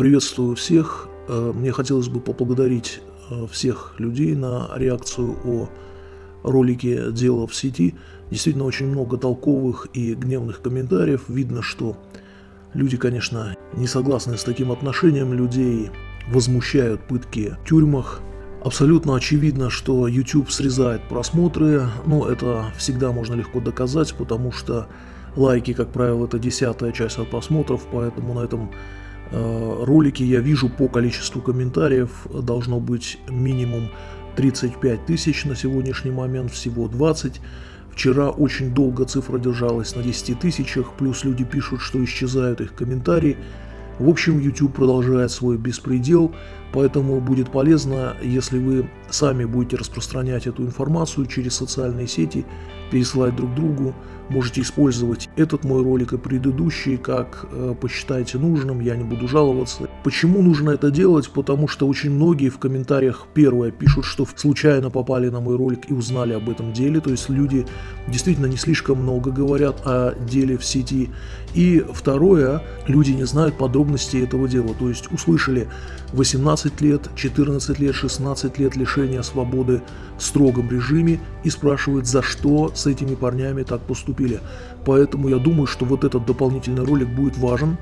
Приветствую всех. Э, мне хотелось бы поблагодарить э, всех людей на реакцию о ролике «Дело в сети». Действительно, очень много толковых и гневных комментариев. Видно, что люди, конечно, не согласны с таким отношением людей, возмущают пытки в тюрьмах. Абсолютно очевидно, что YouTube срезает просмотры, но это всегда можно легко доказать, потому что лайки, как правило, это десятая часть от просмотров, поэтому на этом э, ролике я вижу по количеству комментариев должно быть минимум 35 тысяч, на сегодняшний момент всего 20. Вчера очень долго цифра держалась на 10 тысячах, плюс люди пишут, что исчезают их комментарии. В общем, YouTube продолжает свой беспредел, поэтому будет полезно, если вы сами будете распространять эту информацию через социальные сети, пересылать друг другу, можете использовать этот мой ролик и предыдущий, как э, посчитаете нужным, я не буду жаловаться. Почему нужно это делать? Потому что очень многие в комментариях первое пишут, что случайно попали на мой ролик и узнали об этом деле, то есть люди действительно не слишком много говорят о деле в сети. И второе, люди не знают подробностей этого дела, то есть услышали 18 лет, 14 лет, 16 лет лишения свободы в строгом режиме и спрашивают, за что с этими парнями так поступили. Поэтому я думаю, что вот этот дополнительный ролик будет важен.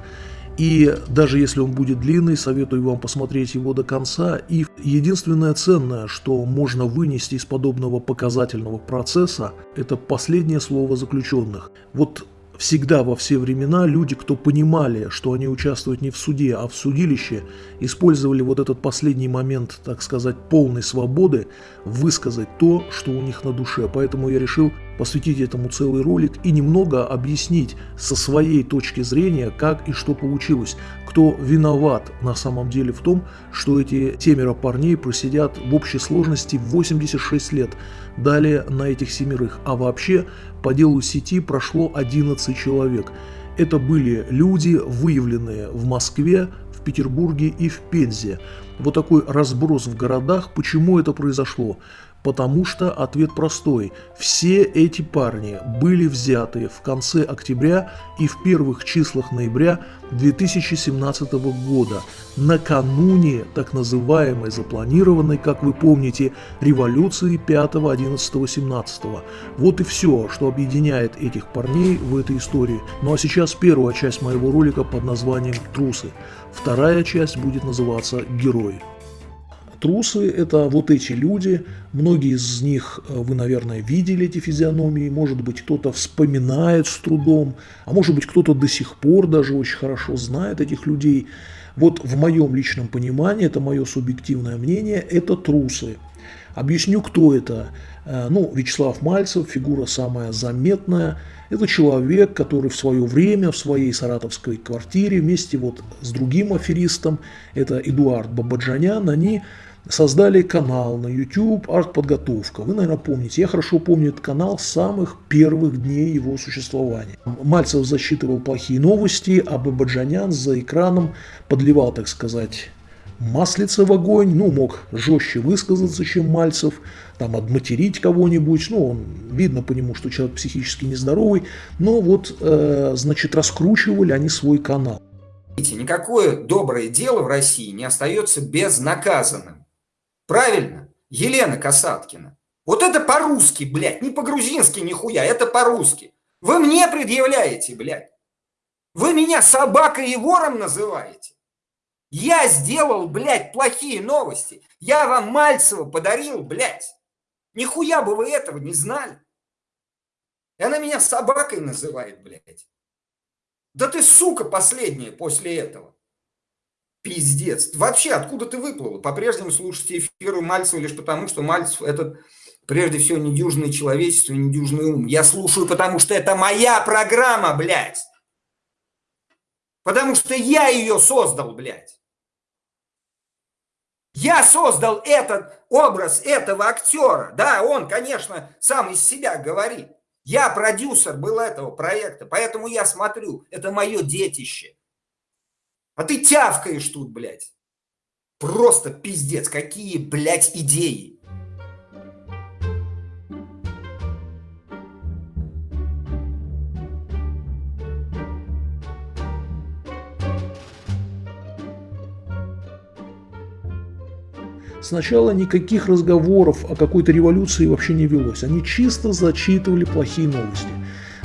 И даже если он будет длинный, советую вам посмотреть его до конца. И единственное ценное, что можно вынести из подобного показательного процесса, это последнее слово заключенных. Вот Всегда во все времена люди, кто понимали, что они участвуют не в суде, а в судилище, использовали вот этот последний момент, так сказать, полной свободы высказать то, что у них на душе. Поэтому я решил посвятить этому целый ролик и немного объяснить со своей точки зрения, как и что получилось, кто виноват на самом деле в том, что эти семеро парней просидят в общей сложности 86 лет. Далее на этих семерых. А вообще по делу сети прошло 11 человек. Это были люди, выявленные в Москве, в Петербурге и в Пензе. Вот такой разброс в городах. Почему это произошло? Потому что ответ простой. Все эти парни были взяты в конце октября и в первых числах ноября 2017 года, накануне так называемой запланированной, как вы помните, революции 5, 11, 17. Вот и все, что объединяет этих парней в этой истории. Ну а сейчас первая часть моего ролика под названием «Трусы». Вторая часть будет называться «Герои». Трусы – это вот эти люди, многие из них э, вы, наверное, видели эти физиономии, может быть, кто-то вспоминает с трудом, а может быть, кто-то до сих пор даже очень хорошо знает этих людей. Вот в моем личном понимании, это мое субъективное мнение, это трусы. Объясню, кто это. Э, ну, Вячеслав Мальцев, фигура самая заметная. Это человек, который в свое время в своей саратовской квартире вместе вот с другим аферистом, это Эдуард Бабаджанян, они создали канал на YouTube «Артподготовка». Вы, наверное, помните. Я хорошо помню этот канал с самых первых дней его существования. Мальцев засчитывал плохие новости, а Бабаджанян за экраном подливал, так сказать, маслица в огонь, ну, мог жестче высказаться, чем Мальцев, там, отматерить кого-нибудь, ну, он, видно по нему, что человек психически нездоровый, но вот, э, значит, раскручивали они свой канал. Никакое доброе дело в России не остается безнаказанным. Правильно? Елена Касаткина. Вот это по-русски, блядь, не по-грузински нихуя, это по-русски. Вы мне предъявляете, блядь. Вы меня собакой и вором называете. Я сделал, блядь, плохие новости. Я вам Мальцева подарил, блядь. Нихуя бы вы этого не знали. И она меня собакой называет, блядь. Да ты сука последняя после этого. Пиздец. Вообще, откуда ты выплыл? По-прежнему слушаете эфиры Мальцева лишь потому, что Мальцев – это прежде всего недюжное человечество недюжный ум. Я слушаю, потому что это моя программа, блядь. Потому что я ее создал, блядь. Я создал этот образ этого актера. Да, он, конечно, сам из себя говорит. Я продюсер был этого проекта, поэтому я смотрю. Это мое детище. А ты тявкаешь тут, блядь. Просто пиздец. Какие, блядь, идеи. Сначала никаких разговоров о какой-то революции вообще не велось. Они чисто зачитывали плохие новости.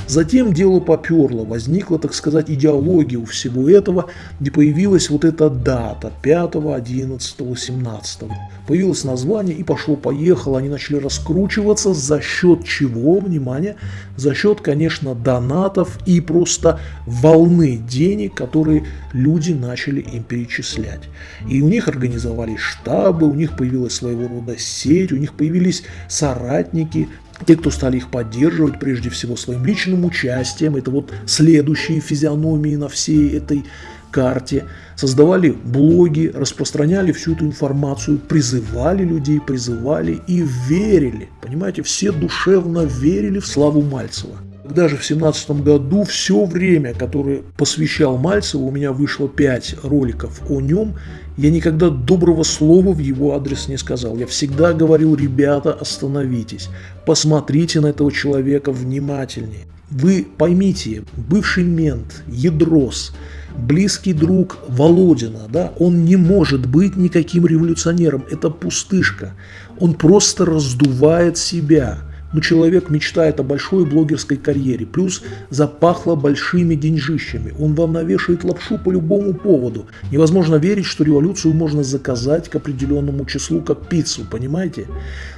Затем дело поперло, возникла, так сказать, идеология у всего этого, где появилась вот эта дата 5, 11, 17. Появилось название и пошло-поехало, они начали раскручиваться за счет чего, внимание, за счет, конечно, донатов и просто волны денег, которые люди начали им перечислять. И у них организовались штабы, у них появилась своего рода сеть, у них появились соратники, те, кто стали их поддерживать, прежде всего, своим личным участием, это вот следующие физиономии на всей этой карте, создавали блоги, распространяли всю эту информацию, призывали людей, призывали и верили. Понимаете, все душевно верили в славу Мальцева. Когда же в 2017 году все время, которое посвящал Мальцеву, у меня вышло 5 роликов о нем, я никогда доброго слова в его адрес не сказал. Я всегда говорил, ребята, остановитесь, посмотрите на этого человека внимательнее. Вы поймите, бывший мент, ядрос, близкий друг Володина, да, он не может быть никаким революционером, это пустышка. Он просто раздувает себя – но человек мечтает о большой блогерской карьере, плюс запахло большими деньжищами. Он вам навешает лапшу по любому поводу. Невозможно верить, что революцию можно заказать к определенному числу, как пиццу, понимаете?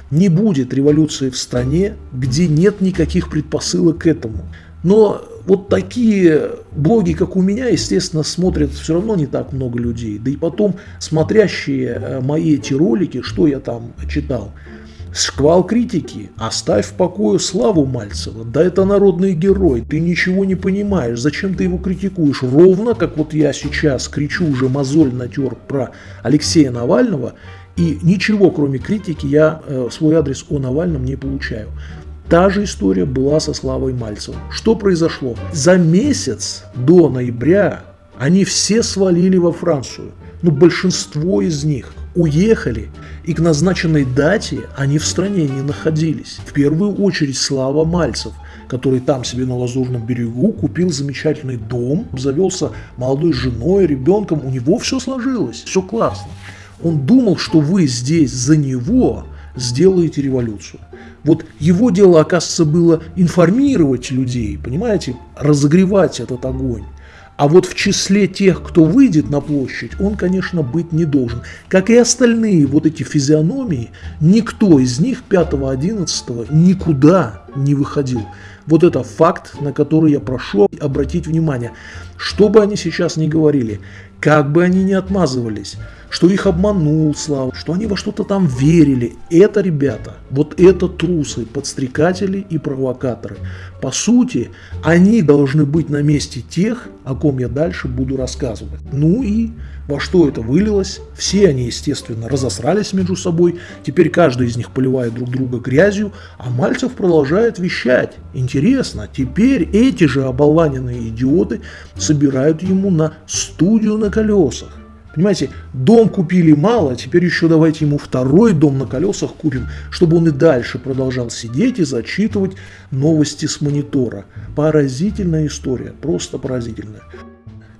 Не будет революции в стране, где нет никаких предпосылок к этому. Но вот такие блоги, как у меня, естественно, смотрят все равно не так много людей. Да и потом, смотрящие э, мои эти ролики, что я там читал – Шквал критики. Оставь в покое славу Мальцева. Да это народный герой. Ты ничего не понимаешь. Зачем ты его критикуешь? Ровно, как вот я сейчас кричу уже мозоль натер про Алексея Навального. И ничего, кроме критики, я э, свой адрес о Навальном не получаю. Та же история была со Славой Мальцевым. Что произошло? За месяц до ноября они все свалили во Францию. Ну, большинство из них уехали, и к назначенной дате они в стране не находились. В первую очередь Слава Мальцев, который там себе на Лазурном берегу купил замечательный дом, завелся молодой женой, ребенком, у него все сложилось, все классно. Он думал, что вы здесь за него сделаете революцию. Вот его дело, оказывается, было информировать людей, понимаете, разогревать этот огонь. А вот в числе тех, кто выйдет на площадь, он, конечно, быть не должен. Как и остальные вот эти физиономии, никто из них 5-11 никуда не выходил. Вот это факт, на который я прошу обратить внимание. Что бы они сейчас ни говорили, как бы они ни отмазывались, что их обманул Слава, что они во что-то там верили. Это, ребята, вот это трусы, подстрекатели и провокаторы. По сути, они должны быть на месте тех, о ком я дальше буду рассказывать. Ну и во что это вылилось? Все они, естественно, разосрались между собой. Теперь каждый из них поливает друг друга грязью, а Мальцев продолжает вещать. Интересно, теперь эти же оболваненные идиоты собирают ему на студию на колесах. Понимаете, дом купили мало, теперь еще давайте ему второй дом на колесах купим, чтобы он и дальше продолжал сидеть и зачитывать новости с монитора. Поразительная история, просто поразительная.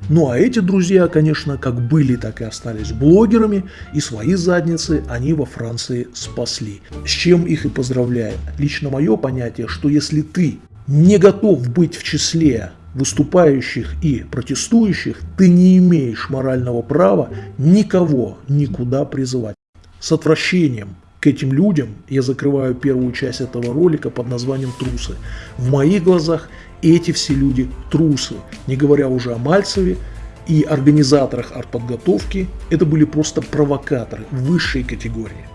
Ну а эти друзья, конечно, как были, так и остались блогерами, и свои задницы они во Франции спасли. С чем их и поздравляю. Лично мое понятие, что если ты не готов быть в числе выступающих и протестующих, ты не имеешь морального права никого никуда призывать. С отвращением к этим людям я закрываю первую часть этого ролика под названием «Трусы». В моих глазах эти все люди трусы, не говоря уже о Мальцеве и организаторах артподготовки, это были просто провокаторы высшей категории.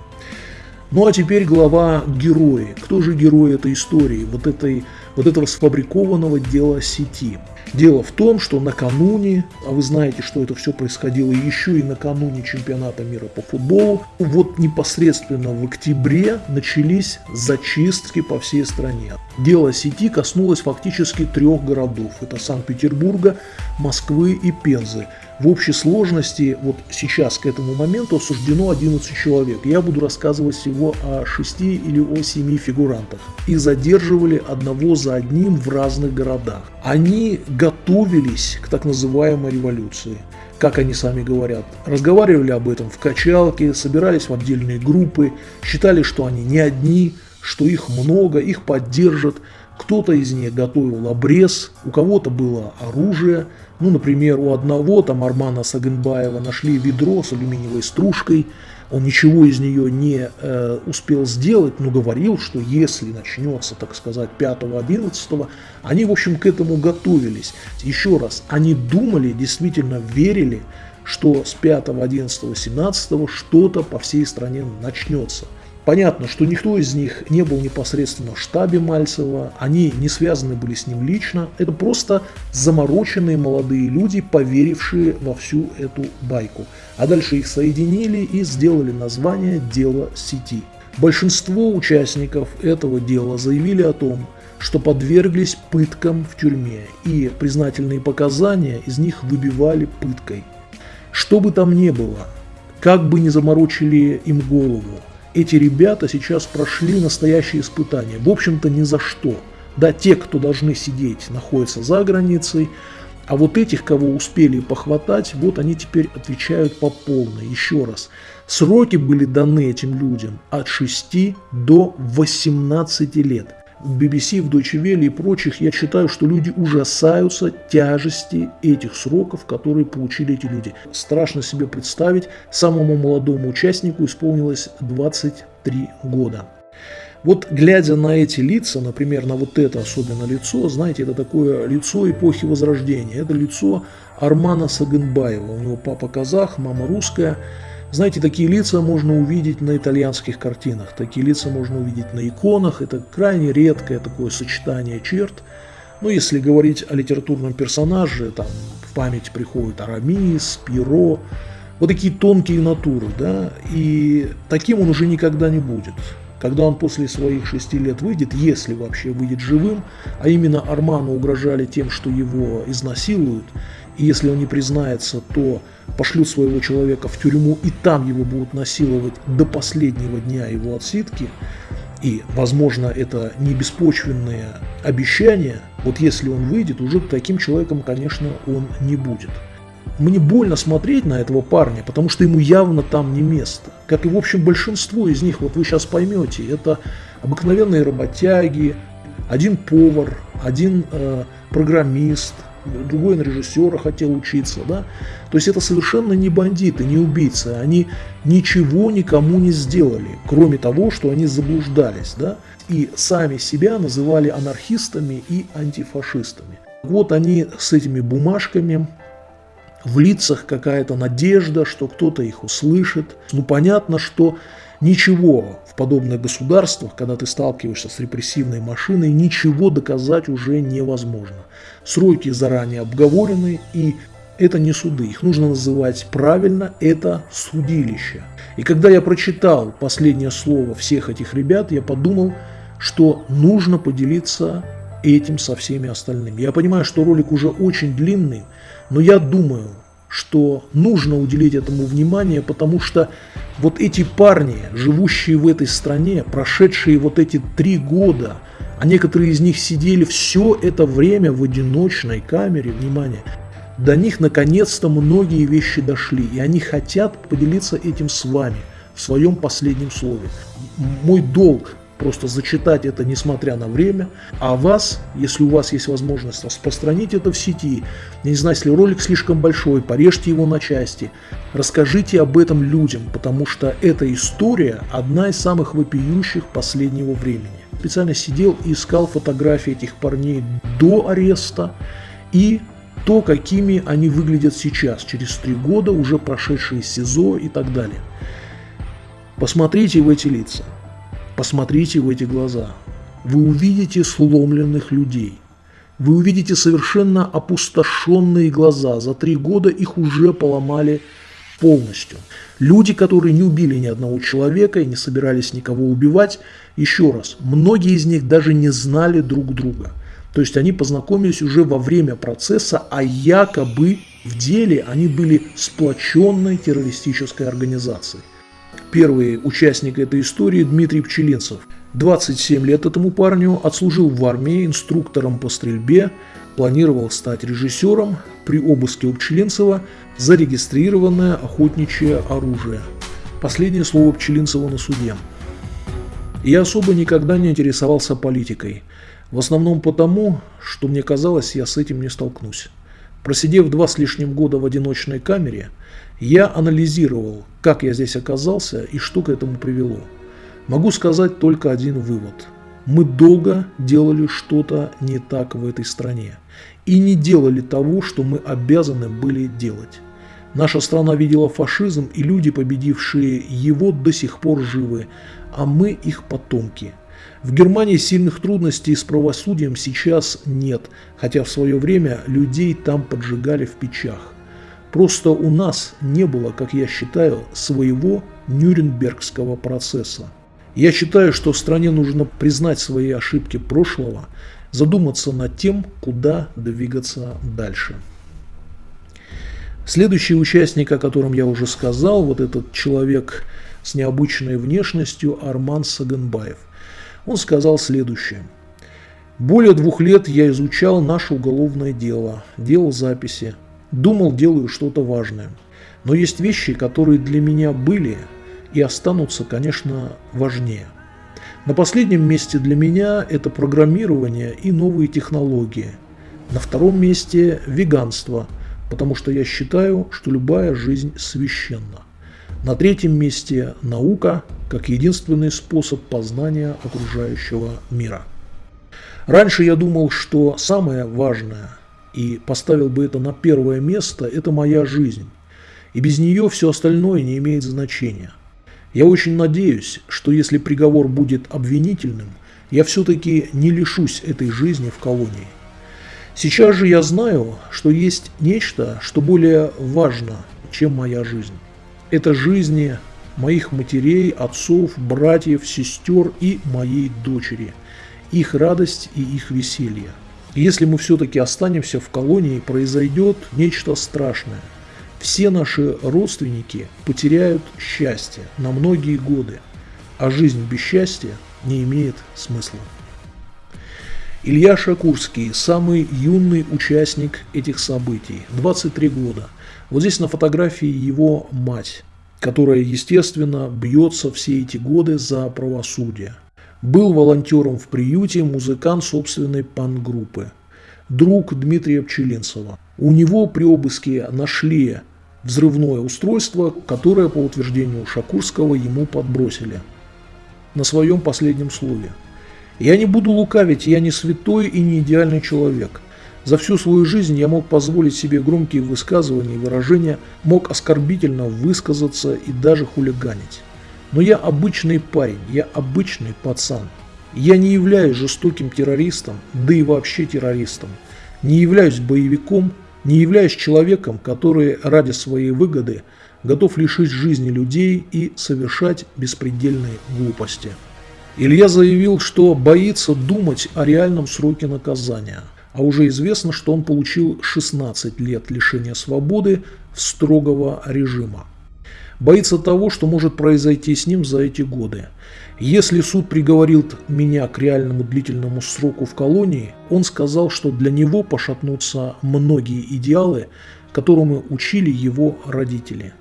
Ну а теперь глава герои. Кто же герой этой истории, вот, этой, вот этого сфабрикованного дела сети? Дело в том, что накануне, а вы знаете, что это все происходило еще и накануне чемпионата мира по футболу, вот непосредственно в октябре начались зачистки по всей стране. Дело сети коснулось фактически трех городов. Это Санкт-Петербурга, Москвы и Пензы. В общей сложности вот сейчас к этому моменту осуждено 11 человек. Я буду рассказывать всего о 6 или о 7 фигурантах. Их задерживали одного за одним в разных городах. Они готовились к так называемой революции. как они сами говорят, разговаривали об этом в качалке, собирались в отдельные группы, считали, что они не одни, что их много, их поддержат. Кто-то из них готовил обрез, у кого-то было оружие. Ну, например, у одного, там Армана Сагенбаева, нашли ведро с алюминиевой стружкой – он ничего из нее не э, успел сделать, но говорил, что если начнется, так сказать, 5-11, они, в общем, к этому готовились. Еще раз, они думали, действительно верили, что с 5, 11, 17 что-то по всей стране начнется. Понятно, что никто из них не был непосредственно в штабе Мальцева, они не связаны были с ним лично, это просто замороченные молодые люди, поверившие во всю эту байку. А дальше их соединили и сделали название «Дело сети». Большинство участников этого дела заявили о том, что подверглись пыткам в тюрьме, и признательные показания из них выбивали пыткой. Что бы там ни было, как бы ни заморочили им голову, эти ребята сейчас прошли настоящие испытания. В общем-то, ни за что. Да, те, кто должны сидеть, находятся за границей, а вот этих, кого успели похватать, вот они теперь отвечают по полной. Еще раз, сроки были даны этим людям от 6 до 18 лет в BBC, в Deutsche Welle и прочих, я считаю, что люди ужасаются тяжести этих сроков, которые получили эти люди. Страшно себе представить, самому молодому участнику исполнилось 23 года. Вот глядя на эти лица, например, на вот это особенно лицо, знаете, это такое лицо эпохи Возрождения. Это лицо Армана Сагенбаева. У него папа казах, мама русская. Знаете, такие лица можно увидеть на итальянских картинах, такие лица можно увидеть на иконах, это крайне редкое такое сочетание черт. Но если говорить о литературном персонаже, там в память приходит Арамис, Пиро, вот такие тонкие натуры, да, и таким он уже никогда не будет. Когда он после своих шести лет выйдет, если вообще выйдет живым, а именно Арману угрожали тем, что его изнасилуют, и если он не признается, то пошлют своего человека в тюрьму, и там его будут насиловать до последнего дня его отсидки, и, возможно, это не беспочвенные обещания, вот если он выйдет, уже таким человеком, конечно, он не будет. Мне больно смотреть на этого парня, потому что ему явно там не место. Как и, в общем, большинство из них, вот вы сейчас поймете, это обыкновенные работяги, один повар, один э, программист, другой на режиссера хотел учиться, да. То есть это совершенно не бандиты, не убийцы, они ничего никому не сделали, кроме того, что они заблуждались, да, и сами себя называли анархистами и антифашистами. Вот они с этими бумажками, в лицах какая-то надежда, что кто-то их услышит. Ну, понятно, что ничего в подобных государствах, когда ты сталкиваешься с репрессивной машиной, ничего доказать уже невозможно. Сроки заранее обговорены, и это не суды, их нужно называть правильно, это судилище. И когда я прочитал последнее слово всех этих ребят, я подумал, что нужно поделиться этим со всеми остальными. Я понимаю, что ролик уже очень длинный, но я думаю, что нужно уделить этому внимание, потому что вот эти парни, живущие в этой стране, прошедшие вот эти три года, а некоторые из них сидели все это время в одиночной камере, внимание, до них наконец-то многие вещи дошли, и они хотят поделиться этим с вами в своем последнем слове. Мой долг просто зачитать это несмотря на время, а вас, если у вас есть возможность распространить это в сети, я не знаю, если ролик слишком большой, порежьте его на части, расскажите об этом людям, потому что эта история одна из самых вопиющих последнего времени. Специально сидел и искал фотографии этих парней до ареста и то, какими они выглядят сейчас, через три года, уже прошедшие СИЗО и так далее. Посмотрите в эти лица. Посмотрите в эти глаза. Вы увидите сломленных людей. Вы увидите совершенно опустошенные глаза. За три года их уже поломали полностью. Люди, которые не убили ни одного человека и не собирались никого убивать, еще раз, многие из них даже не знали друг друга. То есть они познакомились уже во время процесса, а якобы в деле они были сплоченной террористической организацией. Первый участник этой истории Дмитрий Пчелинцев. 27 лет этому парню, отслужил в армии инструктором по стрельбе, планировал стать режиссером при обыске у Пчелинцева зарегистрированное охотничье оружие. Последнее слово Пчелинцева на суде. Я особо никогда не интересовался политикой. В основном потому, что мне казалось, я с этим не столкнусь. Просидев два с лишним года в одиночной камере, я анализировал, как я здесь оказался и что к этому привело. Могу сказать только один вывод. Мы долго делали что-то не так в этой стране и не делали того, что мы обязаны были делать. Наша страна видела фашизм, и люди, победившие его, до сих пор живы, а мы их потомки. В Германии сильных трудностей с правосудием сейчас нет, хотя в свое время людей там поджигали в печах. Просто у нас не было, как я считаю, своего Нюрнбергского процесса. Я считаю, что стране нужно признать свои ошибки прошлого, задуматься над тем, куда двигаться дальше. Следующий участник, о котором я уже сказал, вот этот человек с необычной внешностью Арман Саганбаев. Он сказал следующее. Более двух лет я изучал наше уголовное дело, делал записи, думал, делаю что-то важное. Но есть вещи, которые для меня были и останутся, конечно, важнее. На последнем месте для меня это программирование и новые технологии. На втором месте веганство, потому что я считаю, что любая жизнь священна. На третьем месте наука, как единственный способ познания окружающего мира. Раньше я думал, что самое важное, и поставил бы это на первое место, это моя жизнь. И без нее все остальное не имеет значения – я очень надеюсь, что если приговор будет обвинительным, я все-таки не лишусь этой жизни в колонии. Сейчас же я знаю, что есть нечто, что более важно, чем моя жизнь. Это жизни моих матерей, отцов, братьев, сестер и моей дочери, их радость и их веселье. Если мы все-таки останемся в колонии, произойдет нечто страшное – все наши родственники потеряют счастье на многие годы, а жизнь без счастья не имеет смысла. Илья Шакурский – самый юный участник этих событий, 23 года. Вот здесь на фотографии его мать, которая, естественно, бьется все эти годы за правосудие. Был волонтером в приюте, музыкант собственной пан-группы. Друг Дмитрия Пчелинцева. У него при обыске нашли взрывное устройство, которое, по утверждению Шакурского, ему подбросили на своем последнем слове. Я не буду лукавить, я не святой и не идеальный человек. За всю свою жизнь я мог позволить себе громкие высказывания и выражения, мог оскорбительно высказаться и даже хулиганить. Но я обычный парень, я обычный пацан. Я не являюсь жестоким террористом, да и вообще террористом. Не являюсь боевиком, не являясь человеком, который ради своей выгоды готов лишить жизни людей и совершать беспредельные глупости. Илья заявил, что боится думать о реальном сроке наказания, а уже известно, что он получил 16 лет лишения свободы в строгого режима. Боится того, что может произойти с ним за эти годы – если суд приговорил меня к реальному длительному сроку в колонии, он сказал, что для него пошатнутся многие идеалы, которыми учили его родители.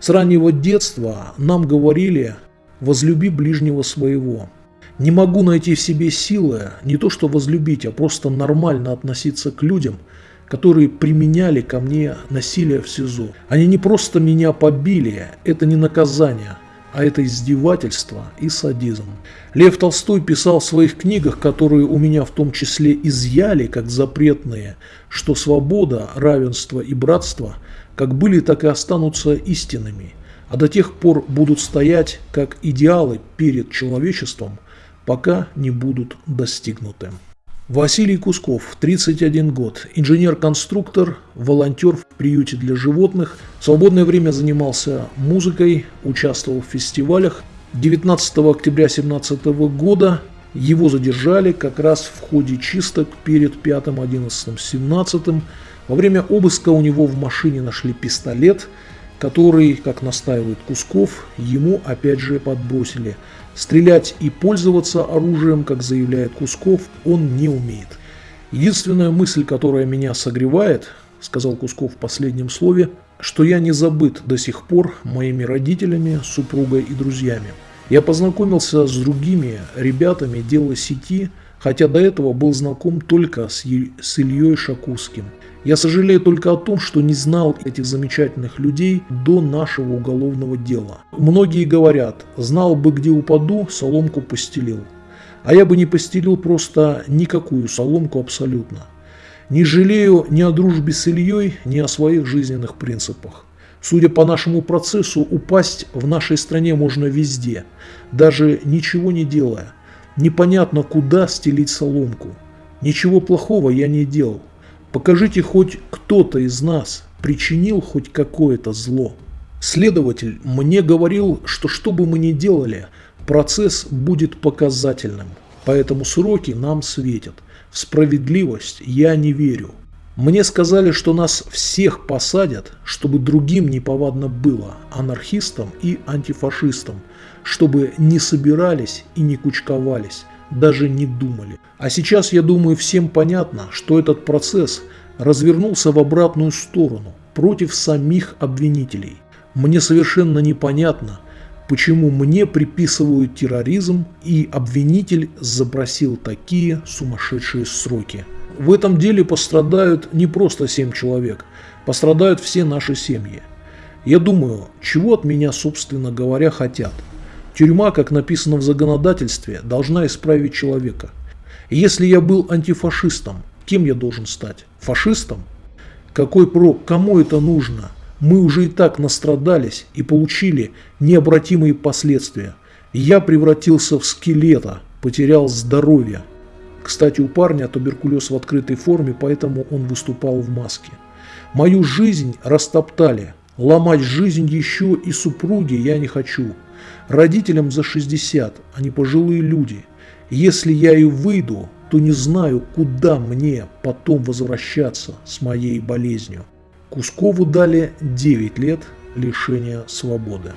С раннего детства нам говорили «возлюби ближнего своего». Не могу найти в себе силы не то что возлюбить, а просто нормально относиться к людям, которые применяли ко мне насилие в СИЗО. Они не просто меня побили, это не наказание – а это издевательство и садизм. Лев Толстой писал в своих книгах, которые у меня в том числе изъяли как запретные, что свобода, равенство и братство как были, так и останутся истинными, а до тех пор будут стоять как идеалы перед человечеством, пока не будут достигнуты. Василий Кусков, 31 год, инженер-конструктор, волонтер в приюте для животных. В свободное время занимался музыкой, участвовал в фестивалях. 19 октября 2017 года его задержали как раз в ходе чисток перед 5, 11, 17. Во время обыска у него в машине нашли пистолет, который, как настаивает Кусков, ему опять же подбросили – Стрелять и пользоваться оружием, как заявляет Кусков, он не умеет. Единственная мысль, которая меня согревает, сказал Кусков в последнем слове, что я не забыт до сих пор моими родителями, супругой и друзьями. Я познакомился с другими ребятами дела сети, хотя до этого был знаком только с, с Ильей Шакурским. Я сожалею только о том, что не знал этих замечательных людей до нашего уголовного дела. Многие говорят, знал бы, где упаду, соломку постелил. А я бы не постелил просто никакую соломку абсолютно. Не жалею ни о дружбе с Ильей, ни о своих жизненных принципах. Судя по нашему процессу, упасть в нашей стране можно везде, даже ничего не делая. Непонятно, куда стелить соломку. Ничего плохого я не делал. Покажите хоть кто-то из нас причинил хоть какое-то зло. Следователь мне говорил, что что бы мы ни делали, процесс будет показательным, поэтому сроки нам светят – в справедливость я не верю. Мне сказали, что нас всех посадят, чтобы другим неповадно было, анархистам и антифашистам, чтобы не собирались и не кучковались, даже не думали. А сейчас, я думаю, всем понятно, что этот процесс развернулся в обратную сторону, против самих обвинителей. Мне совершенно непонятно, почему мне приписывают терроризм и обвинитель запросил такие сумасшедшие сроки. В этом деле пострадают не просто семь человек, пострадают все наши семьи. Я думаю, чего от меня, собственно говоря, хотят. Тюрьма, как написано в законодательстве, должна исправить человека. Если я был антифашистом, кем я должен стать? Фашистом? Какой прок? Кому это нужно? Мы уже и так настрадались и получили необратимые последствия. Я превратился в скелета, потерял здоровье. Кстати, у парня туберкулез в открытой форме, поэтому он выступал в маске. Мою жизнь растоптали. Ломать жизнь еще и супруги я не хочу. Родителям за 60, они пожилые люди. Если я и выйду, то не знаю, куда мне потом возвращаться с моей болезнью. Кускову дали 9 лет лишения свободы.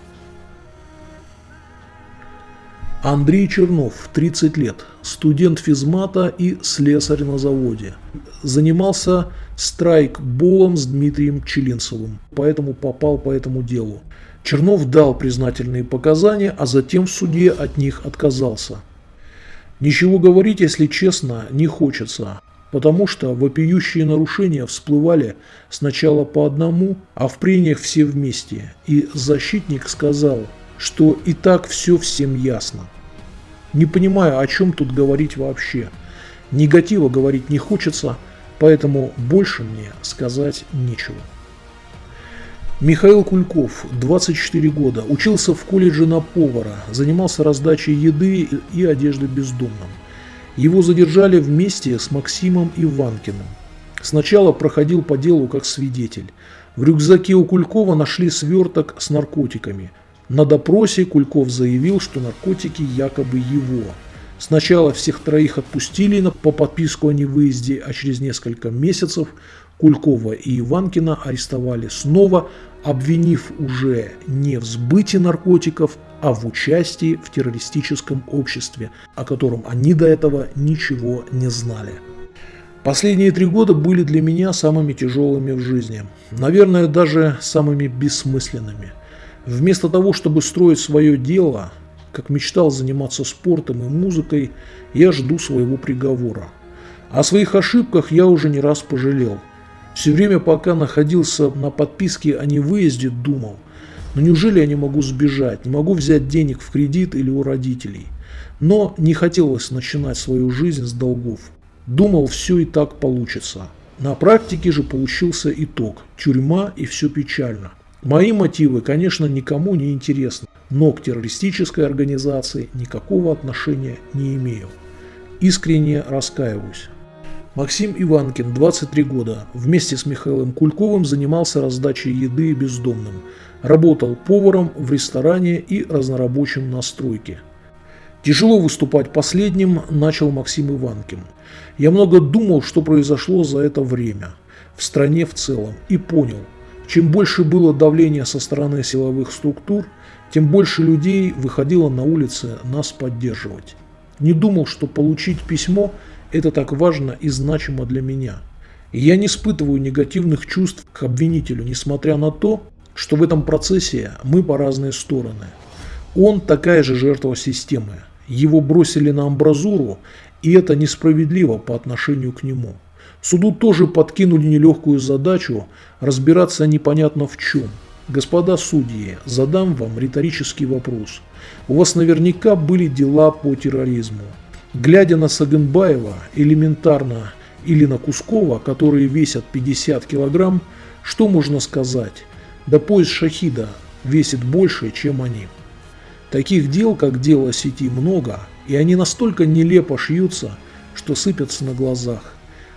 Андрей Чернов, 30 лет, студент физмата и слесарь на заводе. Занимался страйкболом с Дмитрием Челинцевым, поэтому попал по этому делу. Чернов дал признательные показания, а затем в суде от них отказался. Ничего говорить, если честно, не хочется потому что вопиющие нарушения всплывали сначала по одному, а в прениях все вместе, и защитник сказал, что и так все всем ясно. Не понимаю, о чем тут говорить вообще. Негатива говорить не хочется, поэтому больше мне сказать нечего. Михаил Кульков, 24 года, учился в колледже на повара, занимался раздачей еды и одежды бездомным. Его задержали вместе с Максимом Иванкиным. Сначала проходил по делу как свидетель. В рюкзаке у Кулькова нашли сверток с наркотиками. На допросе Кульков заявил, что наркотики якобы его. Сначала всех троих отпустили по подписку о невыезде, а через несколько месяцев Кулькова и Иванкина арестовали снова, обвинив уже не в сбытии наркотиков, а в участии в террористическом обществе, о котором они до этого ничего не знали. Последние три года были для меня самыми тяжелыми в жизни, наверное, даже самыми бессмысленными. Вместо того, чтобы строить свое дело, как мечтал заниматься спортом и музыкой, я жду своего приговора. О своих ошибках я уже не раз пожалел. Все время, пока находился на подписке о невыезде, думал – но неужели я не могу сбежать, не могу взять денег в кредит или у родителей? Но не хотелось начинать свою жизнь с долгов. Думал, все и так получится. На практике же получился итог – тюрьма и все печально. Мои мотивы, конечно, никому не интересны, но к террористической организации никакого отношения не имею. Искренне раскаиваюсь. Максим Иванкин, 23 года, вместе с Михаилом Кульковым занимался раздачей еды бездомным. Работал поваром в ресторане и разнорабочим на стройке. Тяжело выступать последним начал Максим Иванкин. Я много думал, что произошло за это время, в стране в целом, и понял, чем больше было давления со стороны силовых структур, тем больше людей выходило на улицы нас поддерживать. Не думал, что получить письмо – это так важно и значимо для меня. И я не испытываю негативных чувств к обвинителю, несмотря на то, что в этом процессе мы по разные стороны. Он такая же жертва системы. Его бросили на амбразуру, и это несправедливо по отношению к нему. Суду тоже подкинули нелегкую задачу разбираться непонятно в чем. Господа судьи, задам вам риторический вопрос. У вас наверняка были дела по терроризму. Глядя на Сагенбаева, элементарно, или на Кускова, которые весят 50 килограмм, что можно сказать? Да пояс шахида весит больше, чем они. Таких дел, как дело сети, много, и они настолько нелепо шьются, что сыпятся на глазах.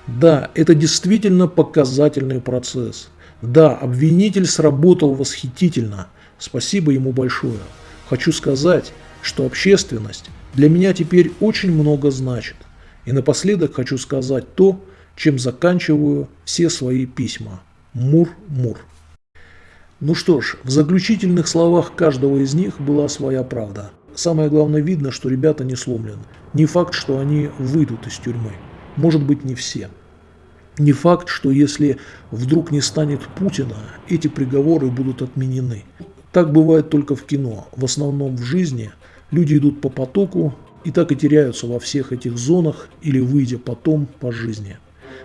Да, это действительно показательный процесс. Да, обвинитель сработал восхитительно. Спасибо ему большое. Хочу сказать, что общественность для меня теперь очень много значит. И напоследок хочу сказать то, чем заканчиваю все свои письма. Мур-мур. Ну что ж, в заключительных словах каждого из них была своя правда. Самое главное видно, что ребята не сломлены. Не факт, что они выйдут из тюрьмы. Может быть, не все. Не факт, что если вдруг не станет Путина, эти приговоры будут отменены. Так бывает только в кино. В основном в жизни люди идут по потоку и так и теряются во всех этих зонах или выйдя потом по жизни.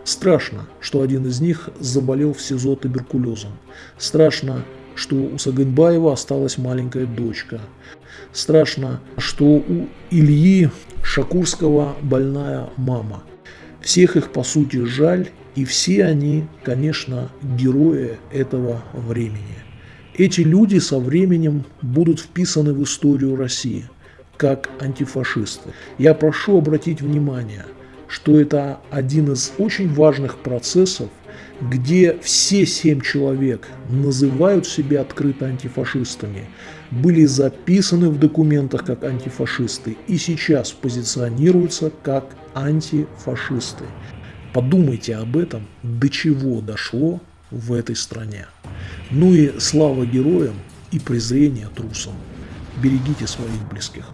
Страшно, что один из них заболел в СИЗО туберкулезом. Страшно, что у Сагынбаева осталась маленькая дочка. Страшно, что у Ильи Шакурского больная мама. Всех их по сути жаль, и все они, конечно, герои этого времени. Эти люди со временем будут вписаны в историю России как антифашисты. Я прошу обратить внимание, что это один из очень важных процессов, где все семь человек называют себя открыто антифашистами, были записаны в документах как антифашисты и сейчас позиционируются как антифашисты. Подумайте об этом, до чего дошло в этой стране. Ну и слава героям и презрение трусам. Берегите своих близких.